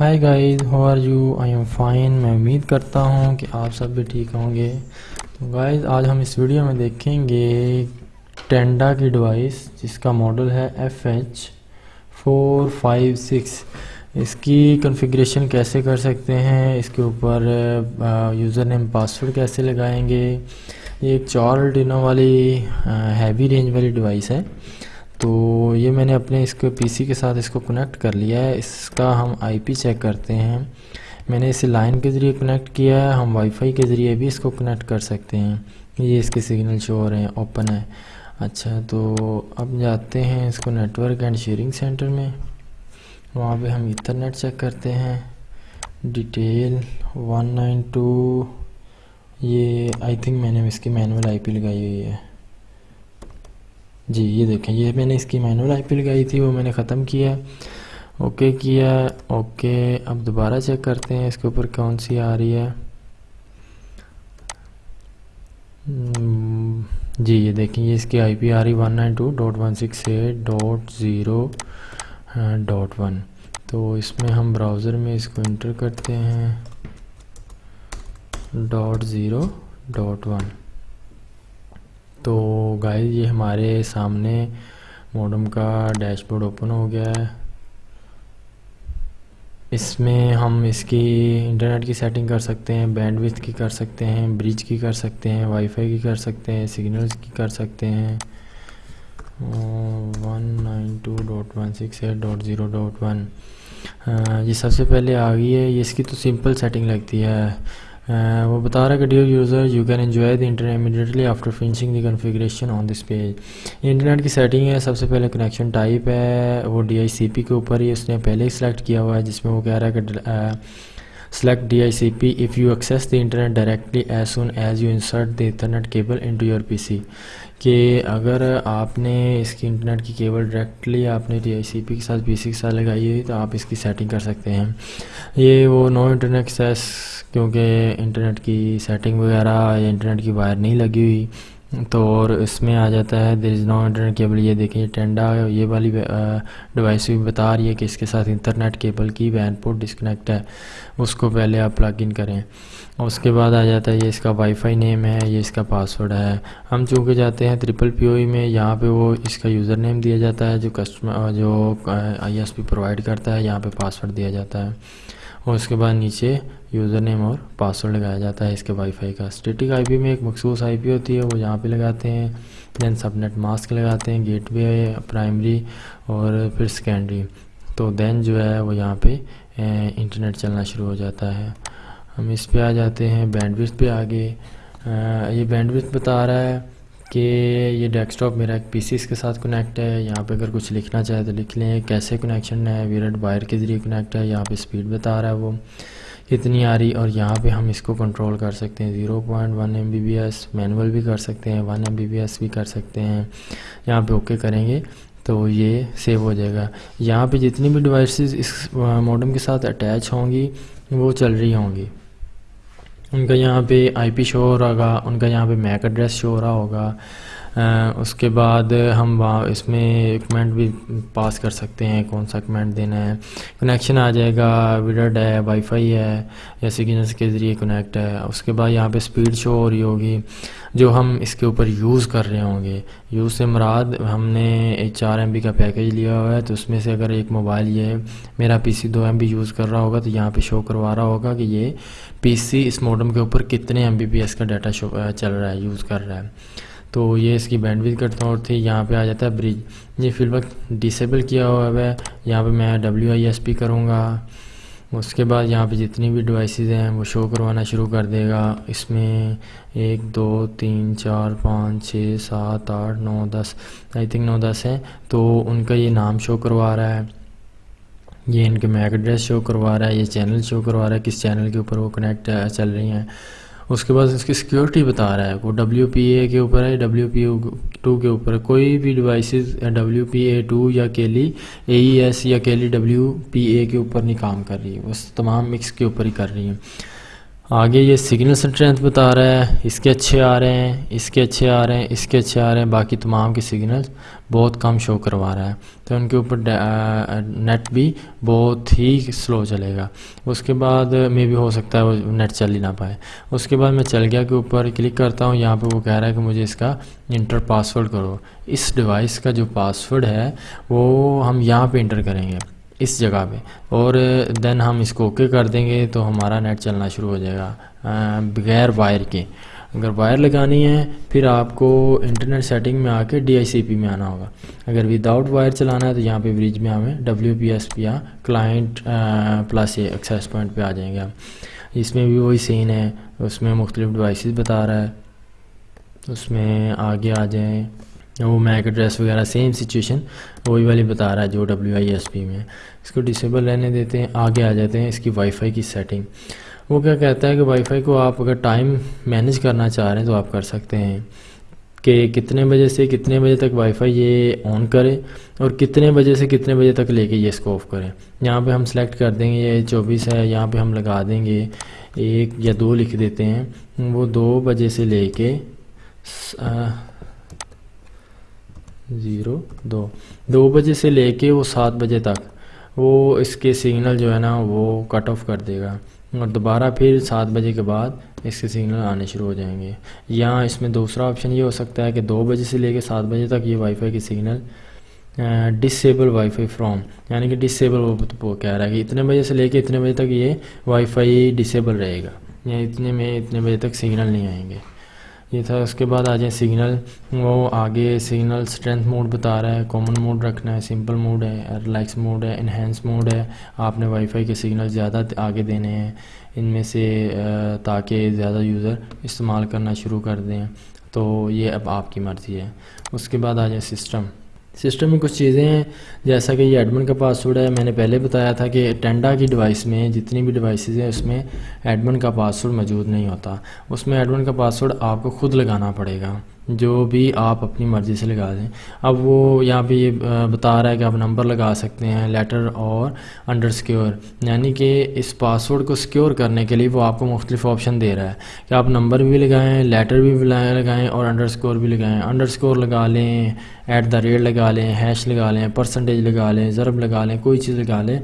Hi guys how are you I am fine میں امید کرتا ہوں کہ آپ سب بھی ٹھیک ہوں گے۔ تو گائز آج ہم اس ویڈیو میں دیکھیں گے ٹینڈا کی ڈیوائس جس کا ماڈل ہے F H four five six اس کی کنفیگریشن کیسے کر سکتے ہیں؟ اس کے اوپر یوزر نیم پاسورڈ کیسے لگائیں گے؟ یہ ایک چار ڈینو والی ہیوی رینج والی ڈیوائس ہے۔ تو یہ میں نے اپنے اس کو پی سی کے ساتھ اس کو کنیکٹ کر لیا ہے۔ اس کا ہم آئی پی چیک کرتے ہیں۔ میں نے اسے لائن کے ذریعے کنیکٹ کیا ہے۔ ہم وائی فائی کے ذریعے بھی اس کو کنیکٹ کر سکتے ہیں۔ یہ اس کے سگنل شو ہو رہے ہیں۔ اوپن ہے۔ اچھا تو اب جاتے ہیں اس کو network and sharing centre میں۔ وہاں پہ ہم ایتھرنیٹ چیک کرتے ہیں۔ ڈیٹیل ون نائن ٹو یہ آئی تھنک میں نے اس کی مینول آئی پی لگائی ہوئی ہے۔ جی یہ دیکھیں، یہ میں نے اس کی مینول آئی پی لگائی تھی، وہ میں نے ختم کیا۔ اوکے کیا، اوکے، اب دوبارہ چیک کرتے ہیں، اس کے اوپر کون سی آ رہی ہے؟ جی یہ دیکھیں، یہ اس کی آئی پی آ رہی one nine two dot one six eight dot zero dot one تو اس میں ہم براؤزر میں اس کو انٹر کرتے ہیں ڈاٹ زیرو ڈاٹ ون تو گائز یہ ہمارے سامنے موڈم کا ڈیش بورڈ اوپن ہو گیا ہے۔ اس میں ہم اس کی انٹرنیٹ کی سیٹنگ کر سکتے ہیں بینڈ وتھ کی کر سکتے ہیں برج کی کر سکتے ہیں وائی فائی کی کر سکتے ہیں سگنلز کی کر سکتے ہیں۔ One nine two dot one six eight dot zero dot one یہ سب سے پہلے آ گئی ہے۔ اس کی تو سمپل سیٹنگ لگتی ہے۔ Uh, وہ بتا رہا ہے کہ dear user you can enjoy the internet immediately after finishing the configuration on this page internet کی سیٹنگ ہے، سب سے پہلے کنیکشن ٹائپ ہے، وہ ڈی آئی سی پی کے اوپر ہی اس نے پہلے ہی سلیکٹ کیا ہوا ہے، جس میں وہ کہہ رہا ہے کہ uh, select D I C P if you access the internet directly as soon as you insert the internet cable your P C کہ اگر آپ نے اس کی انٹرنیٹ کی کیبل ڈائریکٹلی آپ نے ڈی آئی سی پی کے ساتھ پی سی کے ساتھ لگائی ہوئی تو آپ اس کی سیٹنگ کر سکتے ہیں۔ یہ وہ نو انٹرنیٹ ایکسیس کیونکہ انٹرنیٹ کی سیٹنگ وغیرہ یا انٹرنیٹ کی وائر نہیں لگی ہوئی۔ تو اور اس میں آ جاتا ہے دیر از نو انٹرنیٹ کیبل، یہ دیکھیں ٹینڈا یہ والی ڈیوائس بھی بتا رہی ہے کہ اس کے ساتھ انٹرنیٹ کیبل کی وین پورٹ ڈسکنیکٹ ہے، اس کو پہلے آپ پلگ ان کریں۔ اس کے بعد آ جاتا ہے یہ اس کا وائی فائی نیم ہے، یہ اس کا پاسورڈ ہے۔ ہم چونکہ جاتے ہیں ٹرپل پی او ای میں، یہاں پہ وہ اس کا یوزر نیم دیا جاتا ہے، جو کسٹمر جو آئی ایس پی پرووائڈ کرتا ہے، یہاں پہ پاسورڈ دیا جاتا ہے۔ اور اس کے بعد نیچے یوزر نیم اور پاسورڈ لگایا جاتا ہے اس کے وائی فائی کا۔ اسٹیٹک آئی پی میں ایک مخصوص آئی پی ہوتی ہے، وہ یہاں پہ لگاتے ہیں۔ دین سب نیٹ ماسک لگاتے ہیں گیٹ وے پرائمری اور پھر سیکنڈری تو دین جو ہے، وہ یہاں پہ انٹرنیٹ چلنا شروع ہو جاتا ہے۔ ہم اس پہ آ جاتے ہیں بینڈ پہ آگے۔ یہ بینڈ بتا رہا ہے کہ یہ ڈیسک ٹاپ میرا ایک پی سی اس کے ساتھ کنیکٹ ہے۔ یہاں پہ اگر کچھ لکھنا چاہے تو لکھ لیں۔ کیسے کنیکشن ہے؟ ویرٹ وائر کے ذریعے کنیکٹ ہے۔ یہاں پہ اسپیڈ بتا رہا ہے وہ۔ کتنی آ رہی اور یہاں پہ ہم اس کو کنٹرول کر سکتے ہیں۔ Zero point one M B B S manual بھی کر سکتے ہیں one M B B S بھی کر سکتے ہیں۔ یہاں پہ اوکے کریں گے تو یہ سیو ہو جائے گا۔ یہاں پہ جتنی بھی ڈیوائسز اس موڈم کے ساتھ اٹیچ ہوں گی، وہ چل رہی ہوں گی۔ ان کا یہاں پہ آئی پی شو ہو رہا ہوگا، ان کا یہاں پہ میک ایڈریس شو ہو رہا ہوگا۔ اس کے بعد ہم وہاں اس میں کمنٹ بھی پاس کر سکتے ہیں، کون سا کمنٹ دینا ہے۔ کنیکشن آ جائے گا ویڈرڈ ہے وائی فائی ہے یا سگنلس کے ذریعے کنیکٹ ہے۔ اس کے بعد یہاں پہ اسپیڈ شو ہو رہی ہوگی، جو ہم اس کے اوپر یوز کر رہے ہوں گے۔ یوز سے مراد ہم نے چار ایم بی کا پیکیج لیا ہوا ہے، تو اس میں سے اگر ایک موبائل یہ میرا پی سی دو ایم بی یوز کر رہا ہوگا، تو یہاں پہ شو کروا رہا ہوگا کہ یہ پی سی اس موڈم کے اوپر کتنے ایم بی پی ایس کا ڈیٹا شو چل رہا ہے یوز کر رہا ہے۔ تو یہ اس کی بینڈ ویڈ کرتا اور تھی یہاں پہ آ جاتا ہے برج یہ فی الوقت ڈسیبل کیا ہوا ہے۔ یہاں پہ میں ڈبلیو آئی ایس پی کروں گا۔ اس کے بعد یہاں پہ جتنی بھی ڈیوائسیز ہیں وہ شو کروانا شروع کر دے گا۔ اس میں ایک، دو، تین، چار، پانچ، چھ، سات، آٹھ، نو، دس آئی تھنک نو، دس ہیں۔ تو ان کا یہ نام شو کروا رہا ہے۔ یہ ان کے میک ایڈریس شو کروا رہا ہے۔ یہ چینل شو کروا رہا ہے۔ کس چینل کے اوپر وہ کنیکٹ چل رہی ہیں۔ اس کے بعد اس کی سیکیورٹی بتا رہا ہے، وہ ڈبلیو پی اے کے اوپر ہے ڈبلیو پی او ٹو کے اوپر کوئی بھی devices W P A two یا کیلی اے ای ایس یا کیلی ڈبلیو پی اے کے اوپر نہیں کام کر رہی ہے بس تمام مکس کے اوپر ہی کر رہی ہیں۔ آگے یہ سگنل اسٹرینتھ بتا رہا ہے، اس کے اچھے آ رہے ہیں، اس کے اچھے آ رہے ہیں، اس کے اچھے آ رہے ہیں، باقی تمام کے سگنل بہت کم شو کروا رہا ہے۔ تو ان کے اوپر نیٹ بھی بہت ہی سلو چلے گا۔ اس کے بعد میں بھی ہو سکتا ہے وہ نیٹ چل ہی نہ پائے۔ اس کے بعد میں چل گیا کے اوپر کلک کرتا ہوں، یہاں پہ وہ کہہ رہا ہے کہ مجھے اس کا انٹر پاسورڈ کرو۔ اس ڈیوائس کا جو پاسورڈ ہے، وہ ہم یہاں پہ انٹر کریں گے، اس جگہ پہ۔ اور دین ہم اس کو اوکے کر دیں گے تو ہمارا نیٹ چلنا شروع ہو جائے گا بغیر وائر کے۔ اگر وائر لگانی ہے، پھر آپ کو انٹرنیٹ سیٹنگ میں آ کے ڈی آئی سی پی میں آنا ہوگا۔ اگر وداؤٹ وائر چلانا ہے تو یہاں پہ بریج میں ہمیں ڈبلیو پی ایس پی یا کلائنٹ پلس ایکسیس پوائنٹ پہ آ جائیں گے اس میں بھی وہی سین ہے، اس میں مختلف ڈیوائسز بتا رہا ہے۔ اس میں آگے آ جائیں۔ وہ میک ایڈریس وغیرہ سیم سچویشن وہی والی بتا رہا ہے جو ڈبلیو آئی ایس پی میں۔ اس کو ڈسیبل رہنے دیتے ہیں، آگے آ جاتے ہیں اس کی وائی فائی کی سیٹنگ وہ کیا کہتا ہے کہ وائی فائی کو آپ اگر ٹائم مینیج کرنا چاہ رہے ہیں تو آپ کر سکتے ہیں کہ کتنے بجے سے کتنے بجے تک وائی فائی یہ آن کرے اور کتنے بجے سے کتنے بجے تک لے کے یہ اس کو آف کریں یہاں پہ ہم سلیکٹ کر دیں گے، یہ چوبیس ہے، یہاں پہ ہم لگا دیں گے، ایک یا دو لکھ دیتے ہیں۔ وہ دو بجے سے لے کے زیرو، دو۔ دو بجے سے لے کے وہ سات بجے تک وہ اس کے سگنل جو ہے نا وہ کٹ آف کر دے گا۔ اور دوبارہ پھر سات بجے کے بعد اس کے سگنل آنے شروع ہو جائیں گے۔ یا اس میں دوسرا آپشن یہ ہو سکتا ہے کہ دو بجے سے لے کے سات بجے تک یہ وائی فائی کی signal disable wi fi from یعنی کہ ڈسیبل وہ کہہ رہا ہے کہ اتنے بجے سے لے کے اتنے بجے تک یہ وائی فائی ڈسیبل رہے گا۔ یا اتنے میں اتنے بجے تک سگنل نہیں آئیں گے۔ یہ تھا۔ اس کے بعد آ جائیں سگنل وہ آگے سگنل اسٹرینتھ موڈ بتا رہا ہے کامن موڈ رکھنا ہے سمپل موڈ ہے ریلیکس موڈ ہے انہینس موڈ ہے۔ آپ نے وائی فائی کے سگنل زیادہ آگے دینے ہیں۔ ان میں سے تاکہ زیادہ یوزر استعمال کرنا شروع کر دیں۔ تو یہ اب آپ کی مرضی ہے۔ اس کے بعد آ جائیں سسٹم سسٹم میں کچھ چیزیں ہیں، جیسا کہ یہ ایڈمن کا پاسورڈ ہے، میں نے پہلے بتایا تھا کہ ٹینڈا کی ڈیوائس میں، جتنی بھی ڈیوائسیز ہیں، اس میں ایڈمن کا پاسورڈ موجود نہیں ہوتا۔ اس میں ایڈمن کا پاسورڈ آپ کو خود لگانا پڑے گا۔ جو بھی آپ اپنی مرضی سے لگا دیں۔ اب وہ یہاں پہ یہ بتا رہا ہے کہ آپ نمبر لگا سکتے ہیں، لیٹر اور انڈر سکیور۔ یعنی کہ اس پاسورڈ کو سکیور کرنے کے لیے وہ آپ کو مختلف آپشن دے رہا ہے۔ کہ آپ نمبر بھی لگائیں، لیٹر بھی لگائیں اور انڈر سکور بھی لگائیں۔ انڈر سکور لگا لیں، ایٹ دا ریٹ لگا لیں، ہیش لگا لیں، پرسنٹیج لگا لیں، ضرب لگا لیں، کوئی چیز لگا لیں۔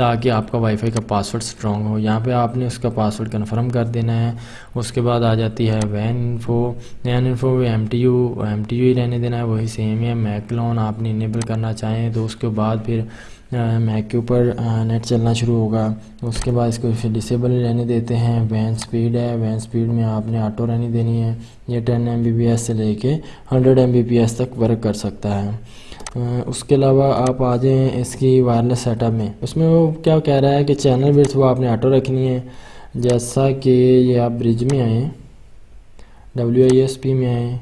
تاکہ آپ کا وائی فائی کا پاسورڈ سٹرونگ ہو۔ یہاں پہ آپ نے اس کا پاسورڈ کنفرم کر دینا ہے۔ اس کے بعد آ جاتی ہے when info when info M T U M T U ہی رہنے دینا ہے۔ وہی سیم ہے۔ میک لون آپ نے انیبل کرنا چاہیں تو اس کے بعد پھر میک کے اوپر نیٹ چلنا شروع ہوگا۔ اس کے بعد اس کو پھر ڈسیبل رہنے دیتے ہیں۔ وین سپیڈ ہے۔ وین سپیڈ میں آپ نے آٹو رہنی دینی ہے۔ یہ ten M B B S سے لے کے hundred M B P S تک ورک کر سکتا ہے۔ اس کے علاوہ آپ آ جائیں اس کی وائرلیس سیٹ اپ میں۔ اس میں وہ کیا کہہ رہا ہے کہ چینل بٹس وہ آپ نے آٹو رکھنی ہے۔ جیسا کہ یہ آپ برج میں آئیں ڈبلیو آئی ایس پی میں آئیں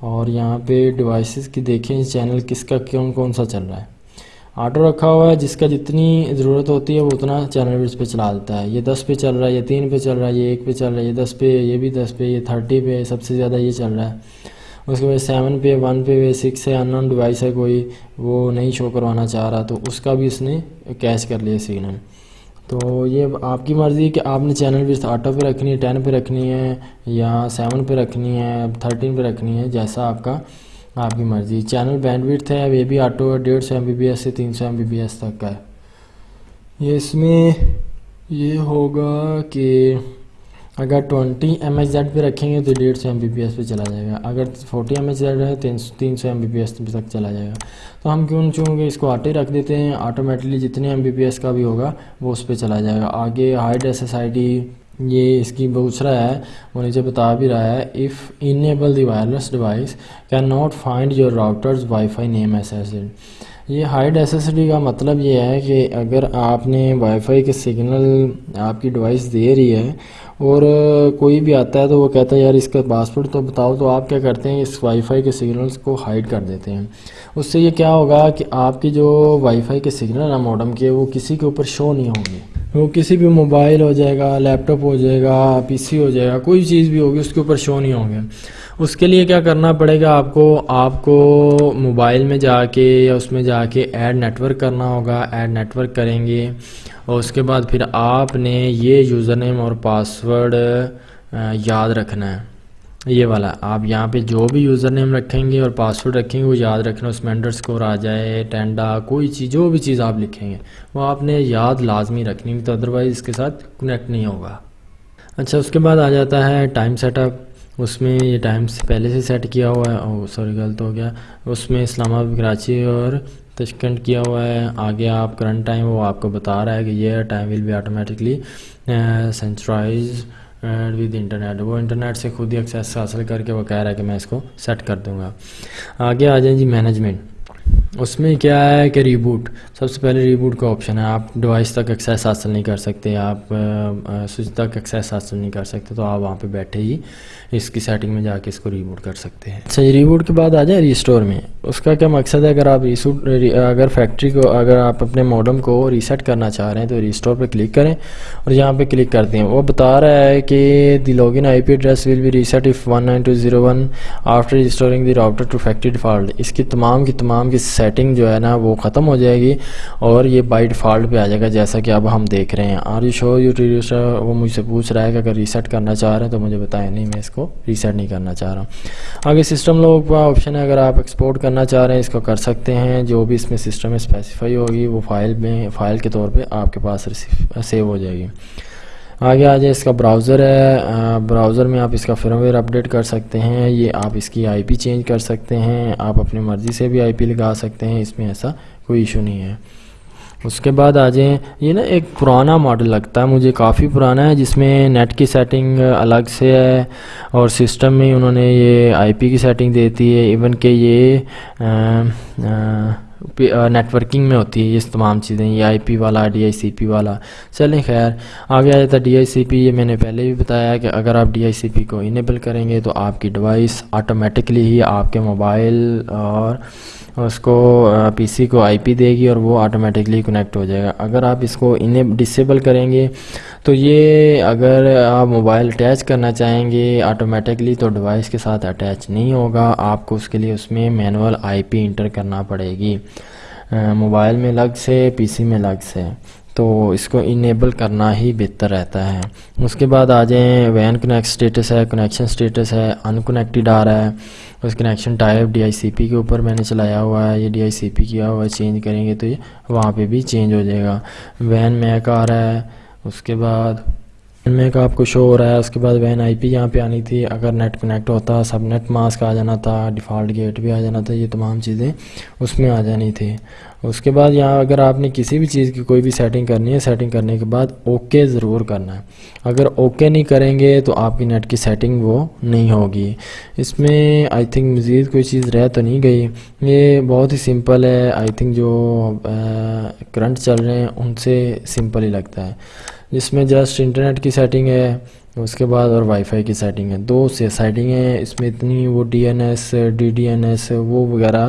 اور یہاں پہ ڈیوائسز کی دیکھیں چینل کس کا کون کون سا چل رہا ہے۔ آٹو رکھا ہوا ہے، جس کا جتنی ضرورت ہوتی ہے وہ اتنا چینل بٹس پہ چلا دیتا ہے۔ یہ دس پہ چل رہا ہے، یہ تین پہ چل رہا ہے، یہ ایک پہ چل رہا ہے، یہ دس پہ، یہ بھی دس پہ، یہ تھرٹی پہ، سب سے زیادہ یہ چل رہا ہے۔ اس کے بعد سیون پہ ون پہ سکس ہے ان نون ڈیوائس ہے کوئی، وہ نہیں شو کروانا چاہ رہا، تو اس کا بھی اس نے کیچ کر لیا سگنل تو یہ آپ کی مرضی ہے کہ آپ نے چینل بھی آٹو پہ رکھنی ہے ٹین پہ رکھنی ہے یا سیون پہ رکھنی ہے تھرٹین پہ رکھنی ہے، جیسا آپ کا، آپ کی مرضی. چینل بینڈ ویڈ ہے، یہ بھی آٹو ڈیڑھ سو ایم بی بی ایس سے تین سو ایم بی بی ایس تک کا ہے. یہ اس میں یہ ہوگا کہ اگر ٹونٹی ایم ایچ زیڈ پہ رکھیں گے تو ڈیڑھ سو ایم بی پی ایس پہ چلا جائے گا۔ اگر فورٹی ایم ایچ زیڈ ہے تین سو ایم بی پی ایس تک چلا جائے گا۔ تو ہم کیوں چونکہ اس کو آٹے رکھ دیتے ہیں، آٹومیٹکلی جتنے ایم بی پی ایس کا بھی ہوگا وہ اس پہ چلا جائے گا۔ آگے hide S S I D, یہ اس کی پوچھ رہا ہے، وہ نیچے بتا بھی رہا ہے if enable the wireless device can not find your routers wifi name S S یہ ہائیڈ ایس ایس ڈی کا مطلب یہ ہے کہ اگر آپ نے وائی فائی کے سگنل آپ کی ڈیوائس دے رہی ہے اور کوئی بھی آتا ہے تو وہ کہتا ہے، یار، اس کا پاسورڈ تو بتاؤ تو آپ کیا کرتے ہیں؟ اس وائی فائی کے سگنلز کو ہائڈ کر دیتے ہیں۔ اس سے یہ کیا ہوگا کہ آپ کی جو وائی فائی کے سگنل ہیں موڈم کے، وہ کسی کے اوپر شو نہیں ہوں گے۔ وہ کسی بھی موبائل ہو جائے گا لیپ ٹاپ ہو جائے گا پی سی ہو جائے گا، کوئی چیز بھی ہوگی، اس کے اوپر شو نہیں ہوں گے۔ اس کے لیے کیا کرنا پڑے گا؟ آپ کو آپ کو موبائل میں جا کے یا اس میں جا کے ایڈ نیٹ ورک کرنا ہوگا، ایڈ نیٹ ورک کریں گے۔ اور اس کے بعد پھر آپ نے یہ یوزر نیم اور پاسورڈ یاد رکھنا ہے۔ یہ والا، آپ یہاں پہ جو بھی یوزر نیم رکھیں گے اور پاسورڈ رکھیں گے، وہ یاد رکھنا، اس میں انڈر اسکور آ جائے، ٹینڈا، کوئی چیز، جو بھی چیز آپ لکھیں گے، وہ آپ نے یاد لازمی رکھنی تو ادروائز اس کے ساتھ کنیکٹ نہیں ہوگا۔ اچھا اس کے بعد آ جاتا ہے ٹائم سیٹ اپ اس میں یہ ٹائم سے پہلے سے سیٹ کیا ہوا ہے او سوری، غلط ہو گیا۔ اس میں اسلام آباد، کراچی اور تشکنڈ کیا ہوا ہے۔ آگے آپ کرنٹ ٹائم وہ آپ کو بتا رہا ہے کہ یہ time will be automatically synchronize with internet وہ انٹرنیٹ سے خود ہی ایکسیس حاصل کر کے وہ کہہ رہا ہے کہ میں اس کو سیٹ کر دوں گا۔ آگے آ جائیں جی مینجمنٹ اس میں کیا ہے کہ ریبوٹ سب سے پہلے ریبوٹ کا آپشن ہے۔ آپ ڈیوائس تک ایکسیس حاصل نہیں کر سکتے، آپ سوئچ تک ایکسیس حاصل نہیں کر سکتے، تو آپ وہاں پہ بیٹھے ہی اس کی سیٹنگ میں جا کے اس کو ریبوٹ کر سکتے ہیں۔ اچھا جی، ریبوٹ کے بعد آ جائیں ریسٹور میں۔ اس کا کیا مقصد ہے؟ اگر آپ ریسوٹ اگر فیکٹری کو، اگر آپ اپنے موڈم کو ریسیٹ کرنا چاہ رہے ہیں، تو ریسٹور پہ کلک کریں اور یہاں پہ کلک کرتے ہیں۔ وہ بتا رہا ہے کہ the log in I P address will be reset if one nine two zero one after restoring the router to factory default اس کی تمام کی تمام کی سیٹنگ جو ہے نا وہ ختم ہو جائے گی اور یہ بائی ڈیفالٹ پہ آ جائے گا جیسا کہ اب ہم دیکھ رہے ہیں۔ آر یو شو یو وہ مجھ سے پوچھ رہا ہے کہ اگر ریسیٹ کرنا چاہ رہے ہیں تو مجھے بتائیں۔ نہیں، میں اس کو ریسیٹ نہیں کرنا چاہ رہا ہوں۔ آگے سسٹم لوگوں کا آپشن ہے۔ اگر آپ ایکسپورٹ کرنا چاہ رہے ہیں، اس کو کر سکتے ہیں۔ جو بھی اس میں سسٹم میں اسپیسیفائی ہوگی، وہ فائل میں فائل کے طور پہ آپ کے پاس سیو ہو جائے گی۔ آگے آ جائے اس کا براؤزر ہے۔ براؤزر میں آپ اس کا فرم ویئر اپڈیٹ کر سکتے ہیں۔ یہ آپ اس کی آئی پی چینج کر سکتے ہیں۔ آپ اپنی مرضی سے بھی آئی پی لگا سکتے ہیں۔ اس میں ایسا کوئی ایشو نہیں ہے۔ اس کے بعد آ جائیں یہ نا ایک پرانا ماڈل لگتا ہے۔ مجھے کافی پرانا ہے، جس میں نیٹ کی سیٹنگ الگ سے ہے اور سسٹم میں انہوں نے یہ آئی پی کی سیٹنگ دیتی ہے۔ ایون کہ یہ نیٹ ورکنگ میں ہوتی ہے، یہ تمام چیزیں، یہ آئی پی والا ڈی آئی سی پی والا۔ چلیں خیر، آگے آ جاتا ہے ڈی آئی سی پی یہ میں نے پہلے بھی بتایا کہ اگر آپ ڈی آئی سی پی کو انیبل کریں گے تو آپ کی ڈیوائس آٹومیٹکلی ہی آپ کے موبائل اور اس کو پی سی کو آئی پی دے گی اور وہ آٹومیٹکلی کنیکٹ ہو جائے گا۔ اگر آپ اس کو انہیں ڈسیبل کریں گے، تو یہ اگر آپ موبائل اٹیچ کرنا چاہیں گے آٹومیٹکلی تو ڈیوائس کے ساتھ اٹیچ نہیں ہوگا۔ آپ کو اس کے لیے اس میں مینول آئی پی انٹر کرنا پڑے گی۔ موبائل میں لگ سے پی سی میں لگ سے۔ تو اس کو انیبل کرنا ہی بہتر رہتا ہے۔ اس کے بعد آ جائیں وین کنیکٹ سٹیٹس ہے کنیکشن سٹیٹس ہے ان کنیکٹیڈ آ رہا ہے۔ اس connection type D I C P کے اوپر میں نے چلایا ہوا ہے۔ یہ ڈی آئی سی پی کیا ہوا ہے چینج کریں گے تو یہ وہاں پہ بھی چینج ہو جائے گا۔ وین میک آ رہا ہے، اس کے بعد وین میک آپ کو شو ہو رہا ہے۔ اس کے بعد وین آئی پی یہاں پہ آنی تھی۔ اگر نیٹ کنیکٹ ہوتا سب نیٹ ماسک آ جانا تھا ڈیفالٹ گیٹ بھی آ جانا تھا، یہ تمام چیزیں اس میں آ جانی تھی۔ اس کے بعد یہاں اگر آپ نے کسی بھی چیز کی کوئی بھی سیٹنگ کرنی ہے سیٹنگ کرنے کے بعد اوکے ضرور کرنا ہے۔ اگر اوکے نہیں کریں گے تو آپ کی نیٹ کی سیٹنگ وہ نہیں ہوگی۔ اس میں آئی تھنک مزید کوئی چیز رہ تو نہیں گئی۔ یہ بہت ہی سمپل ہے۔ آئی تھنک جو کرنٹ چل رہے ہیں، ان سے سمپل ہی لگتا ہے۔ جس میں جسٹ انٹرنیٹ کی سیٹنگ ہے۔ اس کے بعد اور وائی فائی کی سیٹنگ ہے۔ دو سے سیٹنگ ہیں اس میں اتنی وہ D N S D D N S وہ وغیرہ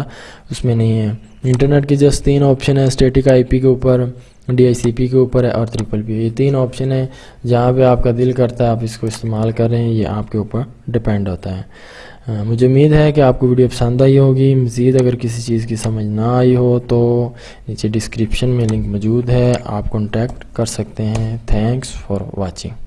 اس میں نہیں ہے۔ انٹرنیٹ کی جسٹ تین آپشن ہے اسٹیٹک آئی پی کے اوپر ڈی آئی سی پی کے اوپر ہے اور ٹرپل پی یہ تین آپشن ہیں، جہاں پہ آپ کا دل کرتا ہے، آپ اس کو استعمال کر رہے ہیں، یہ آپ کے اوپر ڈپینڈ ہوتا ہے۔ مجھے امید ہے کہ آپ کو ویڈیو پسند آئی ہوگی۔ مزید اگر کسی چیز کی سمجھ نہ آئی ہو تو نیچے ڈسکرپشن میں لنک موجود ہے، آپ کانٹیکٹ کر سکتے ہیں۔ Thanks for watching